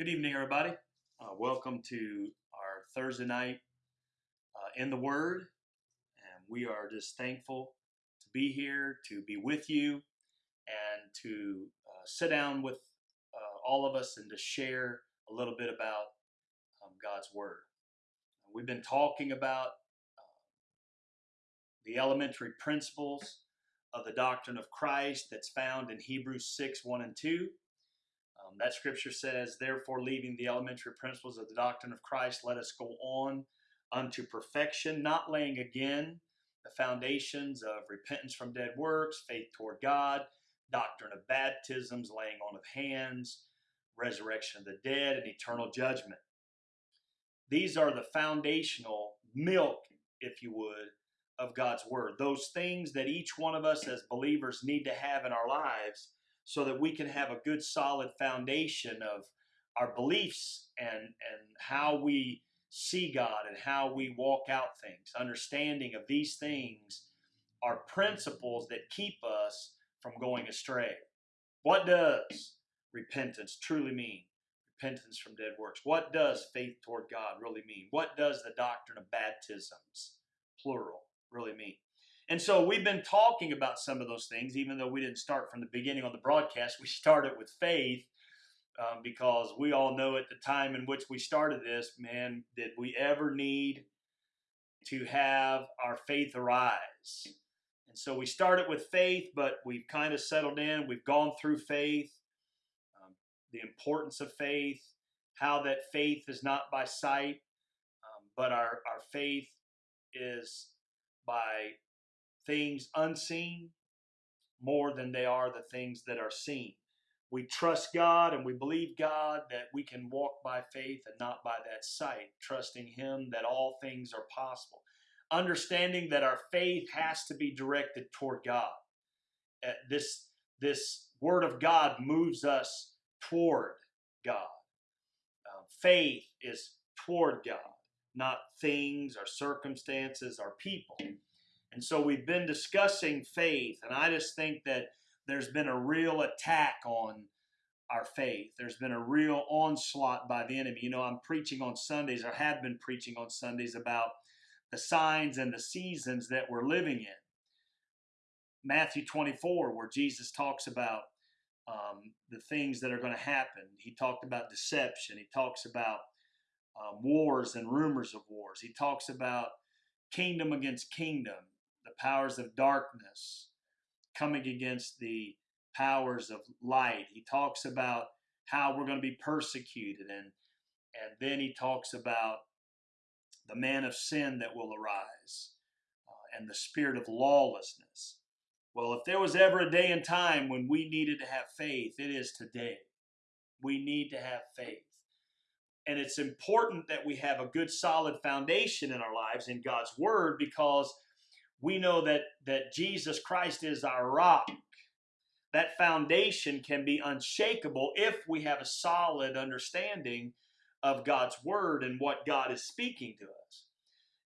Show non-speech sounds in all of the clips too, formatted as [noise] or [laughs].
Good evening, everybody. Uh, welcome to our Thursday night uh, in the Word. And we are just thankful to be here, to be with you, and to uh, sit down with uh, all of us and to share a little bit about um, God's Word. We've been talking about uh, the elementary principles of the doctrine of Christ that's found in Hebrews 6 1 and 2. Um, that scripture says, Therefore, leaving the elementary principles of the doctrine of Christ, let us go on unto perfection, not laying again the foundations of repentance from dead works, faith toward God, doctrine of baptisms, laying on of hands, resurrection of the dead, and eternal judgment. These are the foundational milk, if you would, of God's Word. Those things that each one of us as believers need to have in our lives so that we can have a good solid foundation of our beliefs and and how we see God and how we walk out things. Understanding of these things are principles that keep us from going astray. What does repentance truly mean? Repentance from dead works. What does faith toward God really mean? What does the doctrine of baptisms, plural, really mean? And so we've been talking about some of those things, even though we didn't start from the beginning on the broadcast. We [laughs] started with faith um, because we all know at the time in which we started this, man, did we ever need to have our faith arise? And so we started with faith, but we've kind of settled in. We've gone through faith, um, the importance of faith, how that faith is not by sight, um, but our, our faith is by things unseen more than they are the things that are seen. We trust God and we believe God that we can walk by faith and not by that sight, trusting Him that all things are possible. Understanding that our faith has to be directed toward God. Uh, this, this Word of God moves us toward God. Uh, faith is toward God, not things or circumstances or people. And so we've been discussing faith, and I just think that there's been a real attack on our faith. There's been a real onslaught by the enemy. You know, I'm preaching on Sundays, or have been preaching on Sundays about the signs and the seasons that we're living in. Matthew 24, where Jesus talks about um, the things that are going to happen. He talked about deception. He talks about um, wars and rumors of wars. He talks about kingdom against kingdom powers of darkness coming against the powers of light. He talks about how we're going to be persecuted and and then he talks about the man of sin that will arise uh, and the spirit of lawlessness. Well, if there was ever a day and time when we needed to have faith, it is today. We need to have faith. And it's important that we have a good solid foundation in our lives in God's word because we know that that Jesus Christ is our rock. That foundation can be unshakable if we have a solid understanding of God's word and what God is speaking to us.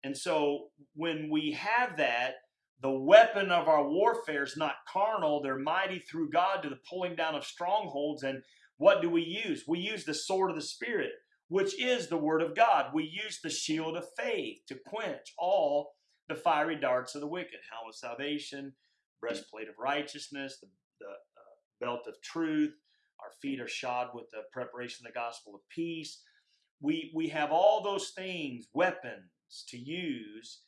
And so when we have that, the weapon of our warfare is not carnal, they're mighty through God to the pulling down of strongholds. And what do we use? We use the sword of the Spirit, which is the word of God. We use the shield of faith to quench all the fiery darts of the wicked, helmet of salvation, breastplate of righteousness, the, the uh, belt of truth. Our feet are shod with the preparation of the gospel of peace. We, we have all those things, weapons to use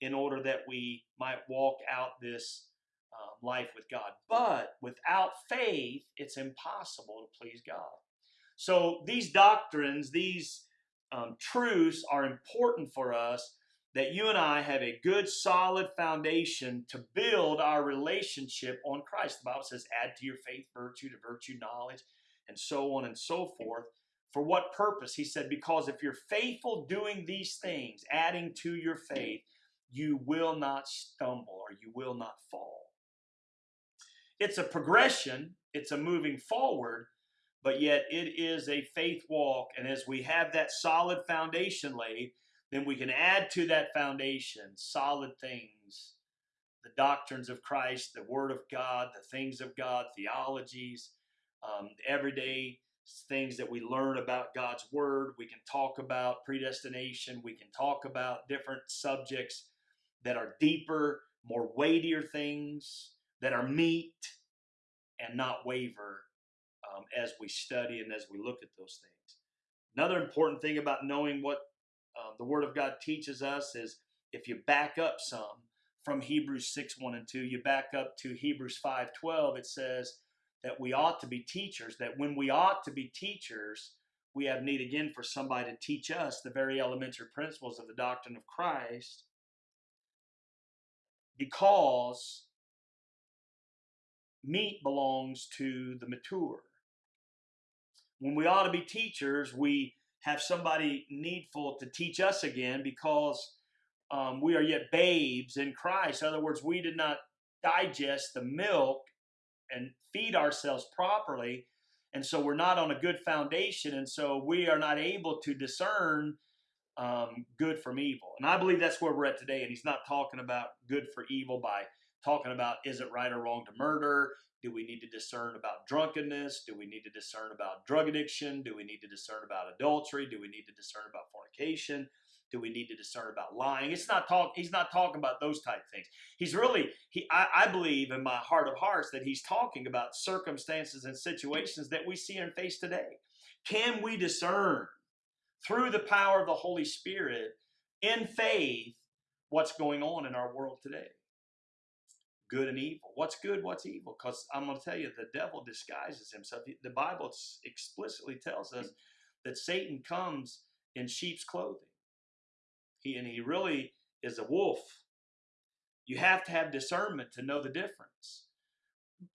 in order that we might walk out this um, life with God. But without faith, it's impossible to please God. So these doctrines, these um, truths are important for us that you and I have a good, solid foundation to build our relationship on Christ. The Bible says, add to your faith virtue, to virtue knowledge, and so on and so forth. For what purpose? He said, because if you're faithful doing these things, adding to your faith, you will not stumble or you will not fall. It's a progression, it's a moving forward, but yet it is a faith walk. And as we have that solid foundation laid, then we can add to that foundation solid things the doctrines of Christ, the Word of God, the things of God, theologies, um, everyday things that we learn about God's Word. We can talk about predestination. We can talk about different subjects that are deeper, more weightier things that are meat and not waver um, as we study and as we look at those things. Another important thing about knowing what uh, the Word of God teaches us is if you back up some from Hebrews 6 1 and 2, you back up to Hebrews 5 12, it says that we ought to be teachers, that when we ought to be teachers, we have need again for somebody to teach us the very elementary principles of the doctrine of Christ because meat belongs to the mature. When we ought to be teachers, we have somebody needful to teach us again because um, we are yet babes in Christ. In other words, we did not digest the milk and feed ourselves properly. And so we're not on a good foundation. And so we are not able to discern um, good from evil. And I believe that's where we're at today. And he's not talking about good for evil by talking about is it right or wrong to murder? Do we need to discern about drunkenness? Do we need to discern about drug addiction? Do we need to discern about adultery? Do we need to discern about fornication? Do we need to discern about lying? It's not talk. He's not talking about those type things. He's really he. I, I believe in my heart of hearts that he's talking about circumstances and situations that we see and face today. Can we discern through the power of the Holy Spirit in faith what's going on in our world today? Good and evil. What's good? What's evil? Because I'm going to tell you, the devil disguises himself. The Bible explicitly tells us that Satan comes in sheep's clothing. He, and he really is a wolf. You have to have discernment to know the difference.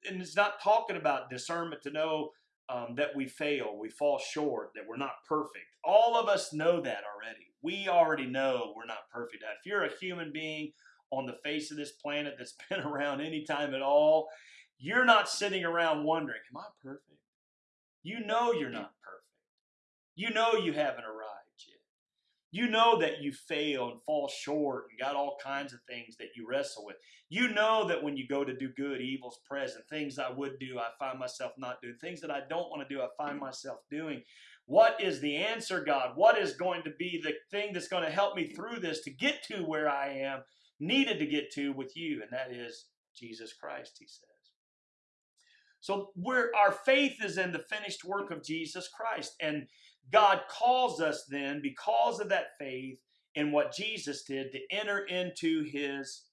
And it's not talking about discernment to know um, that we fail, we fall short, that we're not perfect. All of us know that already. We already know we're not perfect. If you're a human being on the face of this planet that's [laughs] been around any time at all, you're not sitting around wondering, Am I perfect? You know you're not perfect. You know you haven't arrived yet. you know that you fail and fall short and got all kinds of things that you wrestle with. You know that when you go to do good, evil's present. Things I would do, I find myself not doing. Things that I don't want to do, I find myself doing. What is the answer, God? What is going to be the thing that's going to help me through this to get to where I am needed to get to with you? And that is Jesus Christ, he says. So we're, our faith is in the finished work of Jesus Christ. And God calls us then, because of that faith in what Jesus did, to enter into his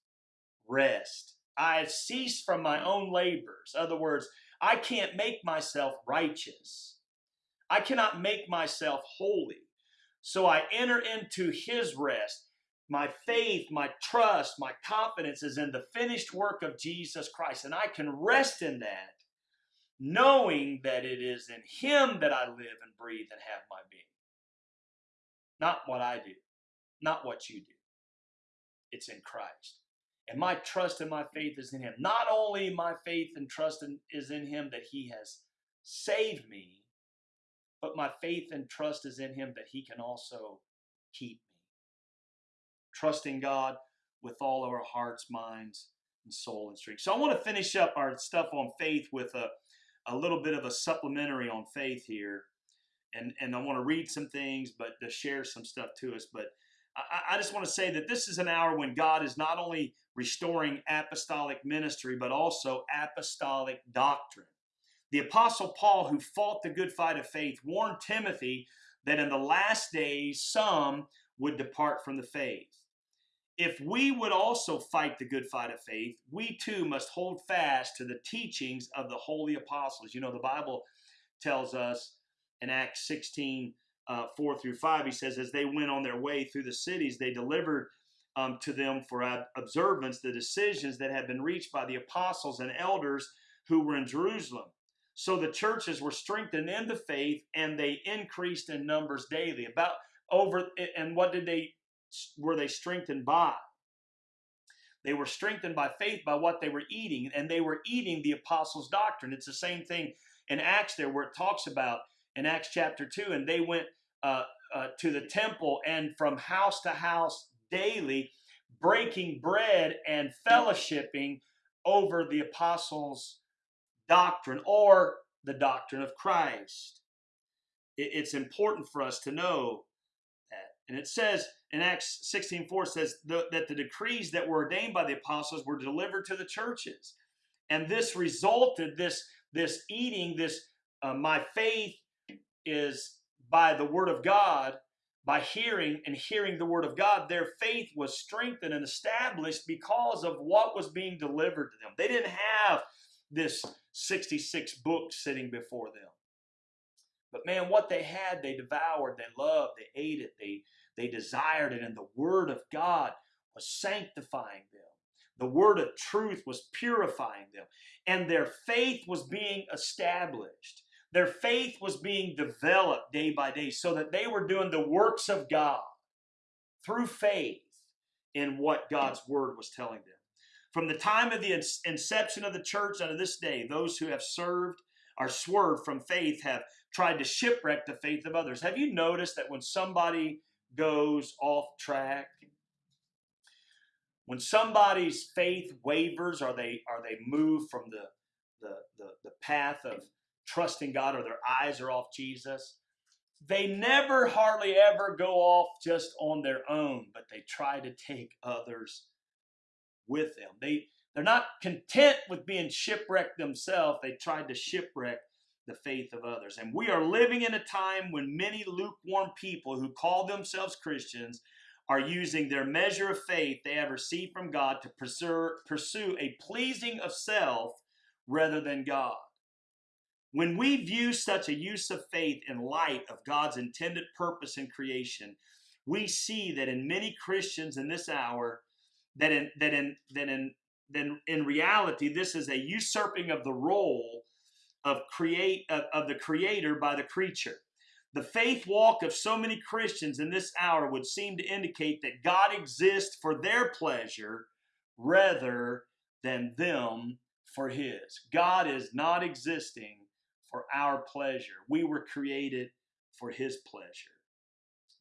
rest. I have ceased from my own labors. In other words, I can't make myself righteous. I cannot make myself holy. So I enter into his rest. My faith, my trust, my confidence is in the finished work of Jesus Christ. And I can rest in that knowing that it is in Him that I live and breathe and have my being. Not what I do, not what you do. It's in Christ. And my trust and my faith is in Him. Not only my faith and trust in, is in Him that He has saved me, but my faith and trust is in Him that He can also keep me. Trusting God with all of our hearts, minds, and soul and strength. So I want to finish up our stuff on faith with a a little bit of a supplementary on faith here. And, and I want to read some things, but to share some stuff to us. But I, I just want to say that this is an hour when God is not only restoring apostolic ministry, but also apostolic doctrine. The Apostle Paul, who fought the good fight of faith, warned Timothy that in the last days some would depart from the faith if we would also fight the good fight of faith, we too must hold fast to the teachings of the holy apostles. You know, the Bible tells us in Acts 16, uh, 4 through 5, he says, as they went on their way through the cities, they delivered um, to them for observance the decisions that had been reached by the apostles and elders who were in Jerusalem. So the churches were strengthened in the faith and they increased in numbers daily. About over, and what did they were they strengthened by? They were strengthened by faith by what they were eating, and they were eating the apostles' doctrine. It's the same thing in Acts there, where it talks about in Acts chapter 2, and they went uh, uh, to the temple and from house to house daily, breaking bread and fellowshipping over the apostles' doctrine or the doctrine of Christ. it's important for us to know. And it says in Acts 16 4 says the, that the decrees that were ordained by the apostles were delivered to the churches. And this resulted, this, this eating, this uh, my faith is by the word of God by hearing and hearing the word of God, their faith was strengthened and established because of what was being delivered to them. They didn't have this 66 book sitting before them. But man, what they had, they devoured, they loved, they ate it, they, they desired it, and the word of God was sanctifying them. The word of truth was purifying them, and their faith was being established. Their faith was being developed day by day so that they were doing the works of God through faith in what God's word was telling them. From the time of the inception of the church unto this day, those who have served or swerved from faith have tried to shipwreck the faith of others. Have you noticed that when somebody goes off track, when somebody's faith wavers or they are they move from the, the, the, the path of trusting God or their eyes are off Jesus, they never hardly ever go off just on their own, but they try to take others with them. They they're not content with being shipwrecked themselves. They tried to shipwreck the faith of others. And we are living in a time when many lukewarm people who call themselves Christians are using their measure of faith they have received from God to pursue a pleasing of self rather than God. When we view such a use of faith in light of God's intended purpose in creation, we see that in many Christians in this hour, that in that in that in then in reality, this is a usurping of the role of create of, of the creator by the creature. The faith walk of so many Christians in this hour would seem to indicate that God exists for their pleasure rather than them for his. God is not existing for our pleasure. We were created for his pleasure.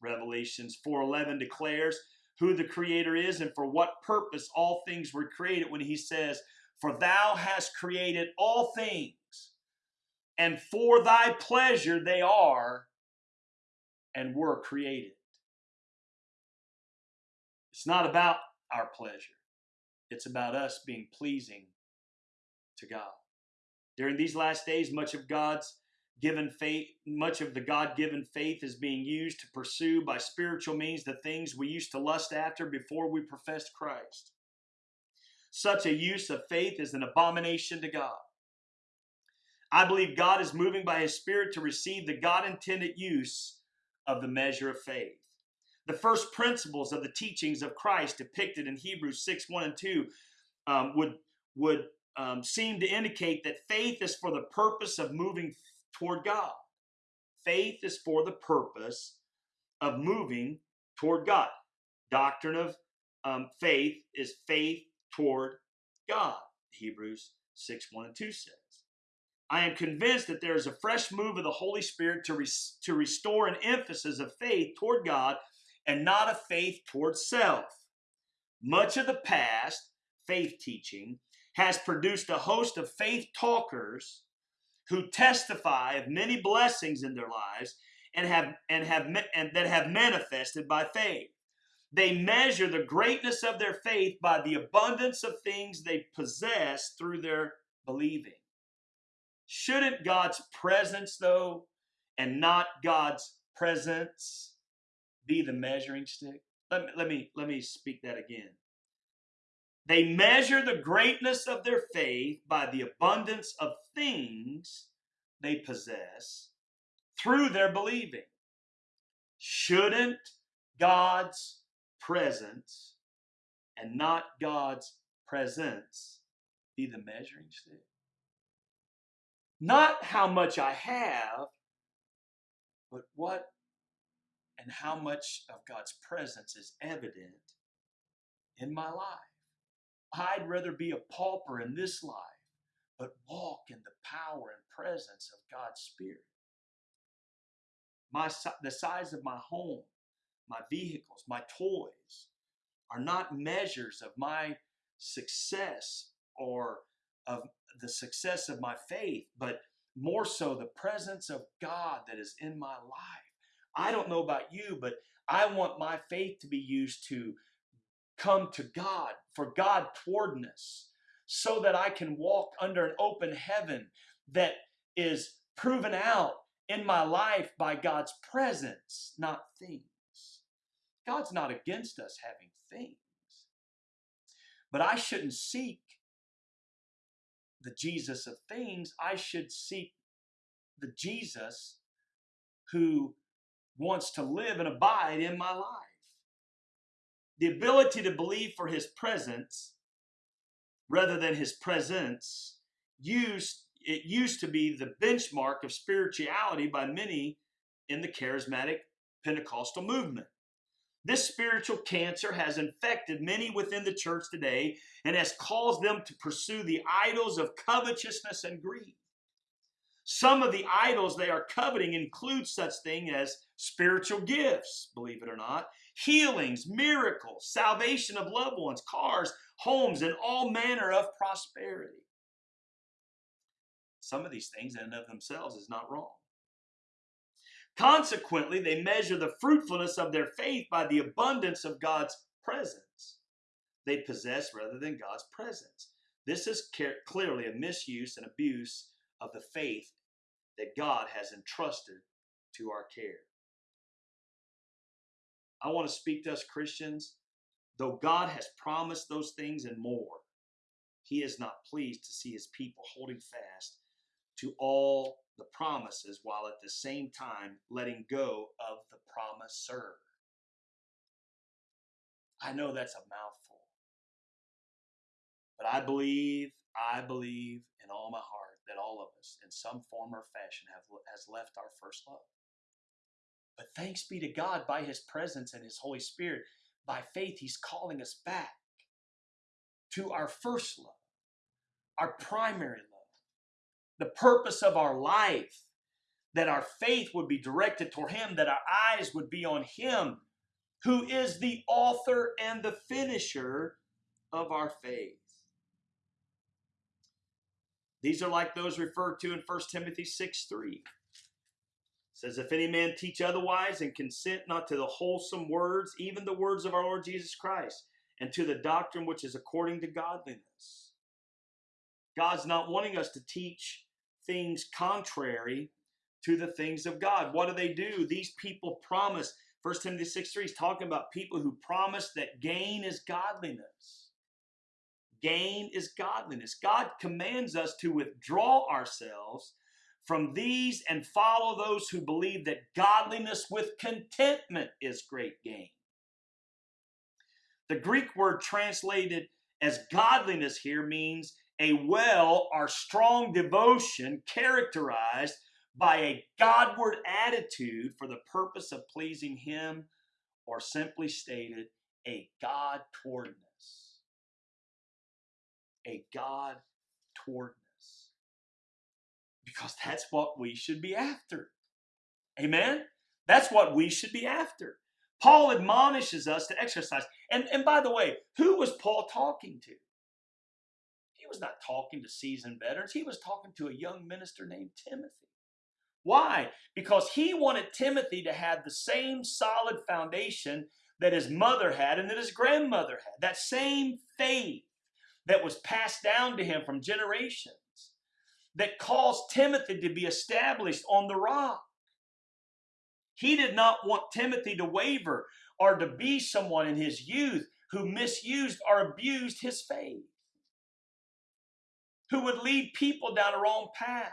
Revelations 4:11 declares who the creator is and for what purpose all things were created when he says, "For thou hast created all things, and for thy pleasure they are and were created." It's not about our pleasure. It's about us being pleasing to God. During these last days, much of God's given faith, much of the God given faith is being used to pursue by spiritual means the things we used to lust after before we professed Christ. Such a use of faith is an abomination to God. I believe God is moving by His Spirit to receive the God intended use of the measure of faith. The first principles of the teachings of Christ depicted in Hebrews 6 1 and 2 um, would, would um, seem to indicate that faith is for the purpose of moving toward God. Faith is for the purpose of moving toward God. Doctrine of um, faith is faith toward God. Hebrews 6 1 and 2 says. I am convinced that there is a fresh move of the Holy Spirit to, res- to restore an emphasis of faith toward God and not a faith toward self. Much of the past faith teaching has produced a host of faith talkers who testify of many blessings in their lives and have and have and that have manifested by faith. They measure the greatness of their faith by the abundance of things they possess through their believing. Shouldn't God's presence though and not God's presents be the measuring stick? Let me, let me let me speak that again. They measure the greatness of their faith by the abundance of things they possess through their believing. Shouldn't God's presence and not God's presents be the measuring stick? Not how much I have, but what and how much of God's presence is evident in my life. I'd rather be a pauper in this life, but walk in the power and presence of God's Spirit. My, the size of my home, my vehicles, my toys are not measures of my success or of the success of my faith, but more so the presence of God that is in my life. I don't know about you, but I want my faith to be used to come to God, for God towardness, so that I can walk under an open heaven that is proven out in my life by God's presence, not things. God's not against us having things. But I shouldn't seek the Jesus of things. I should seek the Jesus who wants to live and abide in my life. The ability to believe for his presents rather than his presence used it used to be the benchmark of spirituality by many in the charismatic Pentecostal movement. This spiritual cancer has infected many within the church today and has caused them to pursue the idols of covetousness and greed. Some of the idols they are coveting include such things as spiritual gifts, believe it or not, healings, miracles, salvation of loved ones, cars, homes, and all manner of prosperity. Some of these things in and of themselves is not wrong. Consequently, they measure the fruitfulness of their faith by the abundance of God's presents they possess rather than God's presence. This is clearly a misuse and abuse of the faith that God has entrusted to our care. I want to speak to us Christians. Though God has promised those things and more, He is not pleased to see His people holding fast to all the promises while at the same time letting go of the promiser. I know that's a mouthful. But I believe, I believe in all my heart that all of us, in some form or fashion, have has left our first love. But thanks be to God by His presence and His Holy Spirit, by faith, He's calling us back to our first love, our primary love the purpose of our life, that our faith would be directed toward Him, that our eyes would be on Him, who is the author and the finisher of our faith. These are like those referred to in 1 Timothy 6 3. It says, If any man teach otherwise and consent not to the wholesome words, even the words of our Lord Jesus Christ, and to the doctrine which is according to godliness. God's not wanting us to teach things contrary to the things of God. What do they do? These people promise. 1 Timothy 6 3 is talking about people who promise that gain is godliness. Gain is godliness. God commands us to withdraw ourselves from these and follow those who believe that godliness with contentment is great gain. The Greek word translated as godliness here means a well or strong devotion characterized by a Godward attitude for the purpose of pleasing Him, or simply stated, a God towardness. A God towardness. Because that's what we should be after. Amen? That's what we should be after. Paul admonishes us to exercise. And, and by the way, who was Paul talking to? Was not talking to seasoned veterans. He was talking to a young minister named Timothy. Why? Because he wanted Timothy to have the same solid foundation that his mother had and that his grandmother had. That same faith that was passed down to him from generations that caused Timothy to be established on the rock. He did not want Timothy to waver or to be someone in his youth who misused or abused his faith who would lead people down a wrong path.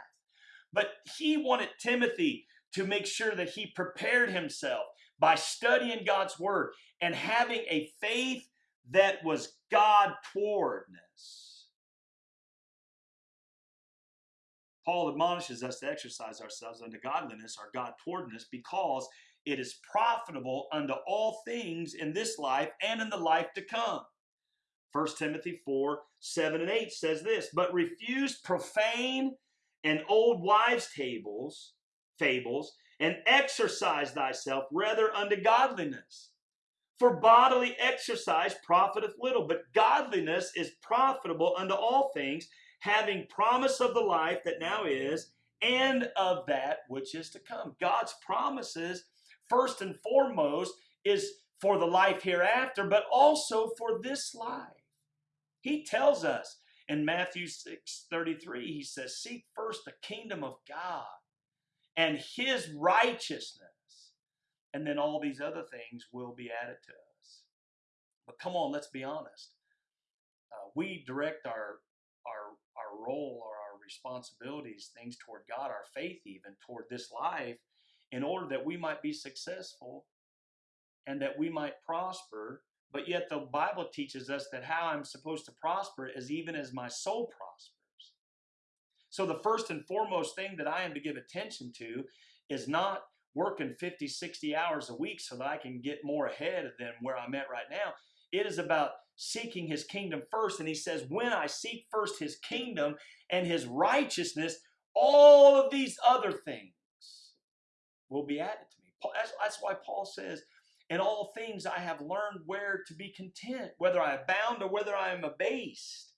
But he wanted Timothy to make sure that he prepared himself by studying God's word and having a faith that was God towardness. Paul admonishes us to exercise ourselves unto godliness or God towardness because it is profitable unto all things in this life and in the life to come. 1 Timothy 4 7 and 8 says this, but refuse profane and old wives' tables, fables, and exercise thyself rather unto godliness. For bodily exercise profiteth little, but godliness is profitable unto all things, having promise of the life that now is, and of that which is to come. God's promises, first and foremost, is for the life hereafter, but also for this life. He tells us in Matthew 6 33, he says, Seek first the kingdom of God and his righteousness, and then all these other things will be added to us. But come on, let's be honest. Uh, we direct our, our, our role or our responsibilities, things toward God, our faith even, toward this life, in order that we might be successful and that we might prosper. But yet the Bible teaches us that how I'm supposed to prosper is even as my soul prospers. So the first and foremost thing that I am to give attention to is not working 50, 60 hours a week so that I can get more ahead than where I'm at right now. It is about seeking his kingdom first. And he says, when I seek first his kingdom and his righteousness, all of these other things will be added to me. That's, that's why Paul says, in all things I have learned where to be content, whether I abound or whether I am abased.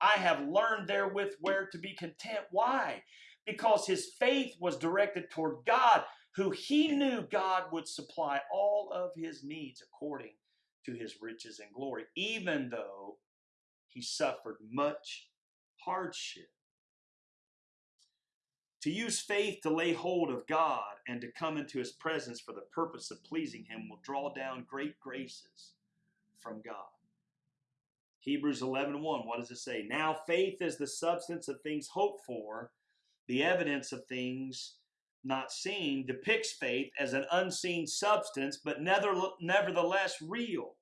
I have learned therewith where to be content. Why? Because his faith was directed toward God, who he knew God would supply all of his needs according to his riches and glory, even though he suffered much hardship. To use faith to lay hold of God and to come into his presence for the purpose of pleasing him will draw down great graces from God. Hebrews 11 1, what does it say? Now faith is the substance of things hoped for, the evidence of things not seen, depicts faith as an unseen substance, but nevertheless real.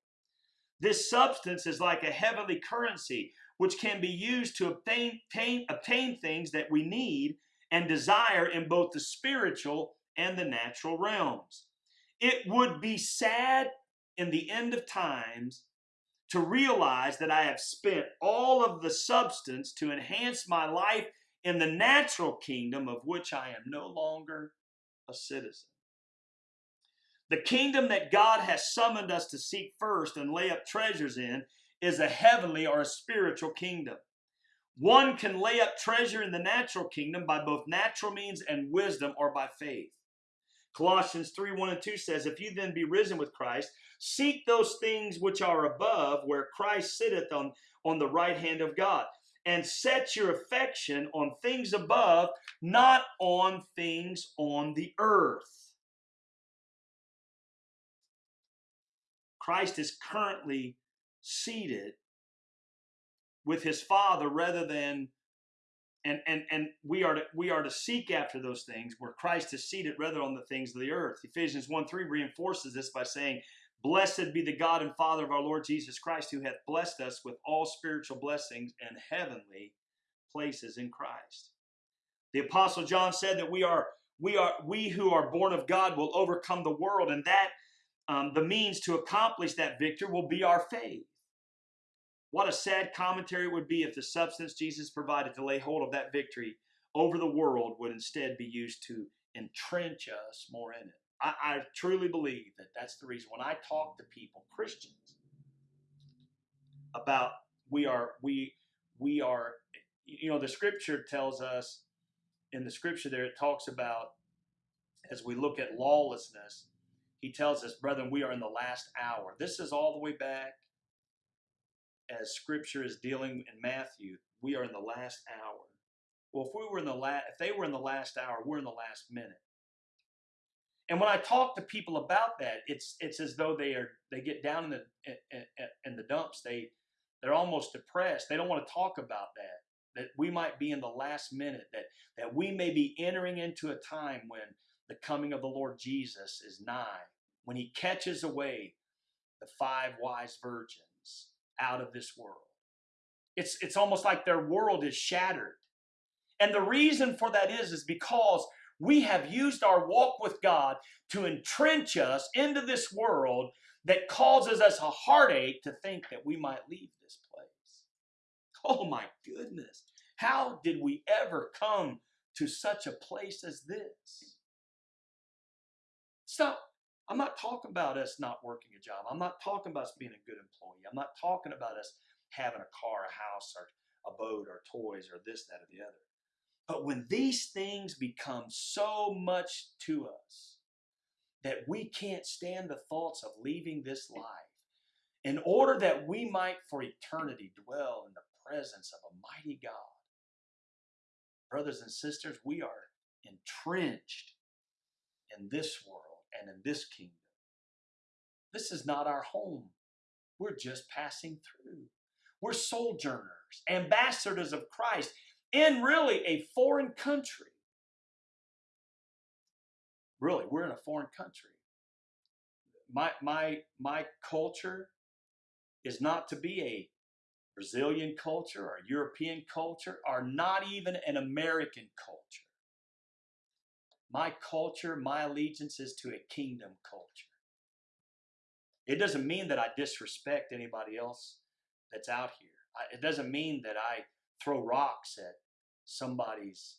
This substance is like a heavenly currency, which can be used to obtain, obtain, obtain things that we need and desire in both the spiritual and the natural realms. It would be sad in the end of times to realize that I have spent all of the substance to enhance my life in the natural kingdom of which I am no longer a citizen. The kingdom that God has summoned us to seek first and lay up treasures in is a heavenly or a spiritual kingdom. One can lay up treasure in the natural kingdom by both natural means and wisdom or by faith. Colossians 3 1 and 2 says, If you then be risen with Christ, seek those things which are above, where Christ sitteth on, on the right hand of God, and set your affection on things above, not on things on the earth. Christ is currently seated with his father rather than and and and we are to we are to seek after those things where Christ is seated rather on the things of the earth. Ephesians 1 3 reinforces this by saying, Blessed be the God and Father of our Lord Jesus Christ, who hath blessed us with all spiritual blessings and heavenly places in Christ. The apostle John said that we are we are we who are born of God will overcome the world, and that um, the means to accomplish that victory will be our faith. What a sad commentary it would be if the substance Jesus provided to lay hold of that victory over the world would instead be used to entrench us more in it. I, I truly believe that that's the reason. When I talk to people, Christians, about we are we we are you know the scripture tells us in the scripture there it talks about as we look at lawlessness he tells us brethren we are in the last hour this is all the way back as scripture is dealing in Matthew, we are in the last hour. Well, if we were in the last, if they were in the last hour, we're in the last minute. And when I talk to people about that, it's it's as though they are they get down in the in, in the dumps. They they're almost depressed. They don't want to talk about that. That we might be in the last minute. That that we may be entering into a time when the coming of the Lord Jesus is nigh. When He catches away the five wise virgins out of this world. It's, it's almost like their world is shattered. And the reason for that is, is because we have used our walk with God to entrench us into this world that causes us a heartache to think that we might leave this place. Oh my goodness. How did we ever come to such a place as this? Stop. I'm not talking about us not working a job. I'm not talking about us being a good employee. I'm not talking about us having a car, a house, or a boat, or toys, or this, that, or the other. But when these things become so much to us that we can't stand the thoughts of leaving this life, in order that we might for eternity dwell in the presence of a mighty God, brothers and sisters, we are entrenched in this world and in this kingdom. This is not our home. We're just passing through. We're sojourners, ambassadors of Christ in really a foreign country. Really, we're in a foreign country. My my my culture is not to be a Brazilian culture or European culture or not even an American culture. My culture, my allegiance is to a kingdom culture. It doesn't mean that I disrespect anybody else that's out here. It doesn't mean that I throw rocks at somebody's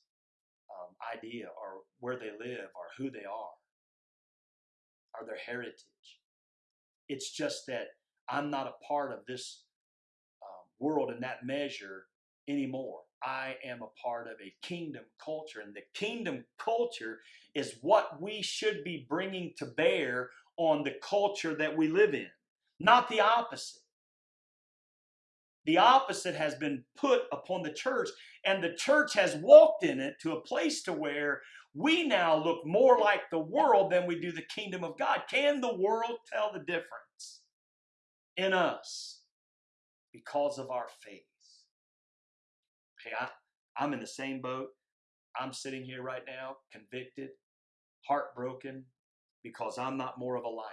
um, idea or where they live or who they are or their heritage. It's just that I'm not a part of this um, world in that measure anymore. I am a part of a kingdom culture, and the kingdom culture is what we should be bringing to bear on the culture that we live in, not the opposite. The opposite has been put upon the church, and the church has walked in it to a place to where we now look more like the world than we do the kingdom of God. Can the world tell the difference in us because of our faith? Hey, I, I'm in the same boat. I'm sitting here right now, convicted, heartbroken, because I'm not more of a light.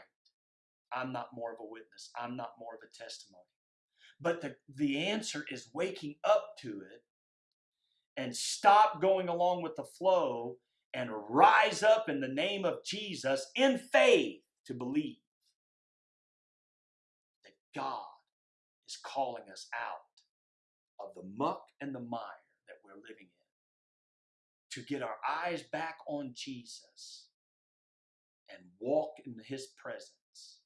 I'm not more of a witness. I'm not more of a testimony. But the, the answer is waking up to it and stop going along with the flow and rise up in the name of Jesus in faith to believe that God is calling us out of the muck and the mire that we're living in to get our eyes back on Jesus and walk in his presence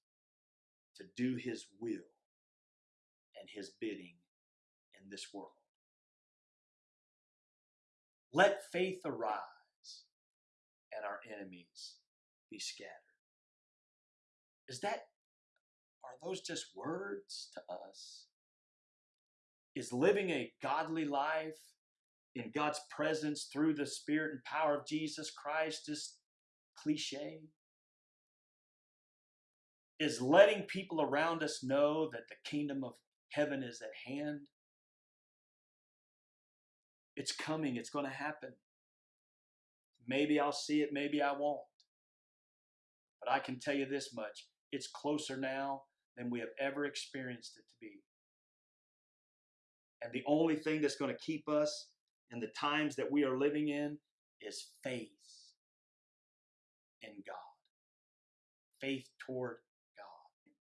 to do his will and his bidding in this world. Let faith arise and our enemies be scattered. Is that, are those just words to us? Is living a godly life in God's presence through the Spirit and power of Jesus Christ just cliche? Is letting people around us know that the kingdom of heaven is at hand? It's coming, it's going to happen. Maybe I'll see it, maybe I won't. But I can tell you this much it's closer now than we have ever experienced it to be. And the only thing that's going to keep us in the times that we are living in is faith in God, faith toward God.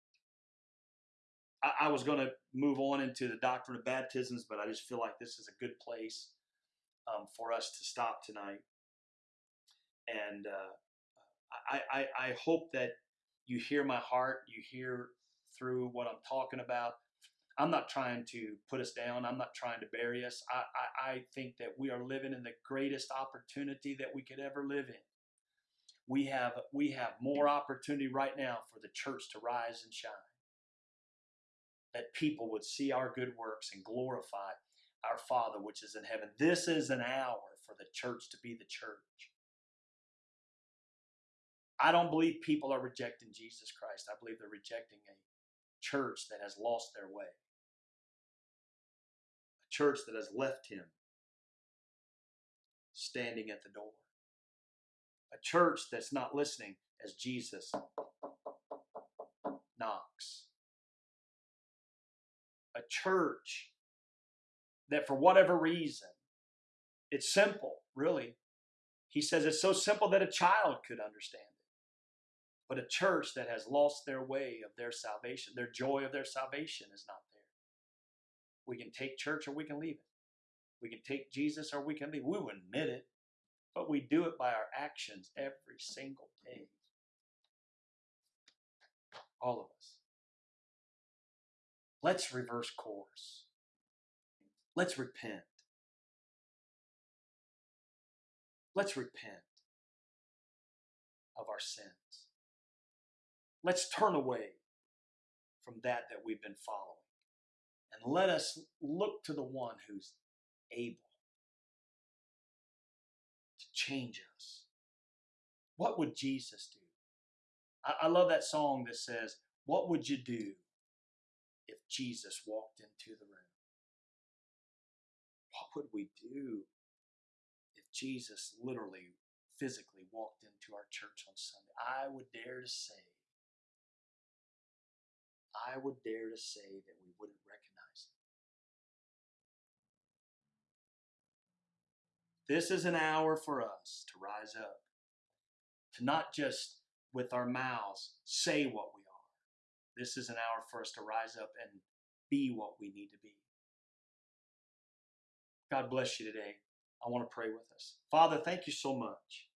I, I was going to move on into the doctrine of baptisms, but I just feel like this is a good place um, for us to stop tonight. And uh, I, I, I hope that you hear my heart, you hear through what I'm talking about. I'm not trying to put us down. I'm not trying to bury us. I, I, I think that we are living in the greatest opportunity that we could ever live in. We have we have more opportunity right now for the church to rise and shine. That people would see our good works and glorify our Father which is in heaven. This is an hour for the church to be the church. I don't believe people are rejecting Jesus Christ. I believe they're rejecting a church that has lost their way, church that has left Him standing at the door, a church that's not listening as Jesus knocks, a church that for whatever reason, it's simple, really. He says it's so simple that a child could understand it. But a church that has lost their way of their salvation, their joy of their salvation is not there. We can take church or we can leave it. We can take Jesus or we can leave. We will admit it, but we do it by our actions every single day. All of us. Let's reverse course. Let's repent. Let's repent of our sins. Let's turn away from that that we've been following. And let us look to the one who's able to change us. What would Jesus do? I, I love that song that says, What would you do if Jesus walked into the room? What would we do if Jesus literally, physically walked into our church on Sunday? I would dare to say, I would dare to say that we wouldn't This is an hour for us to rise up, to not just with our mouths say what we are. This is an hour for us to rise up and be what we need to be. God bless you today. I want to pray with us. Father, thank you so much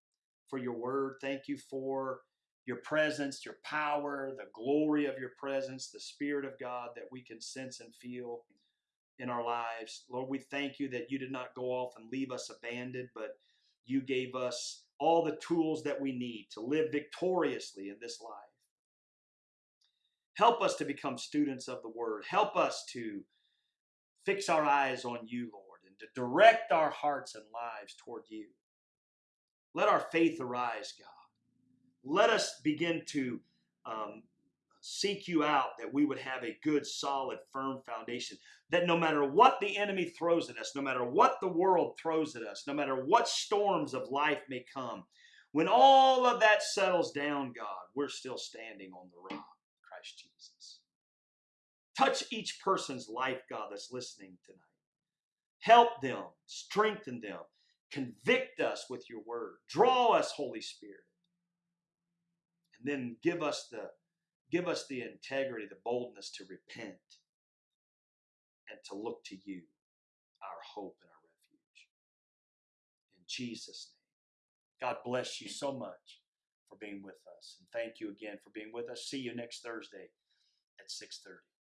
for your word. Thank you for your presence, your power, the glory of your presence, the Spirit of God that we can sense and feel in our lives. Lord, we thank you that you did not go off and leave us abandoned, but you gave us all the tools that we need to live victoriously in this life. Help us to become students of the Word. Help us to fix our eyes on you, Lord, and to direct our hearts and lives toward you. Let our faith arise, God. Let us begin to um, seek you out that we would have a good, solid, firm foundation. That no matter what the enemy throws at us, no matter what the world throws at us, no matter what storms of life may come, when all of that settles down, God, we're still standing on the rock, Christ Jesus. Touch each person's life, God, that's listening tonight. Help them, strengthen them, convict us with your word. Draw us, Holy Spirit. And then give us the give us the integrity, the boldness to repent and to look to you, our hope and our refuge. In Jesus' name. God bless you so much for being with us. And thank you again for being with us. See you next Thursday at 6:30.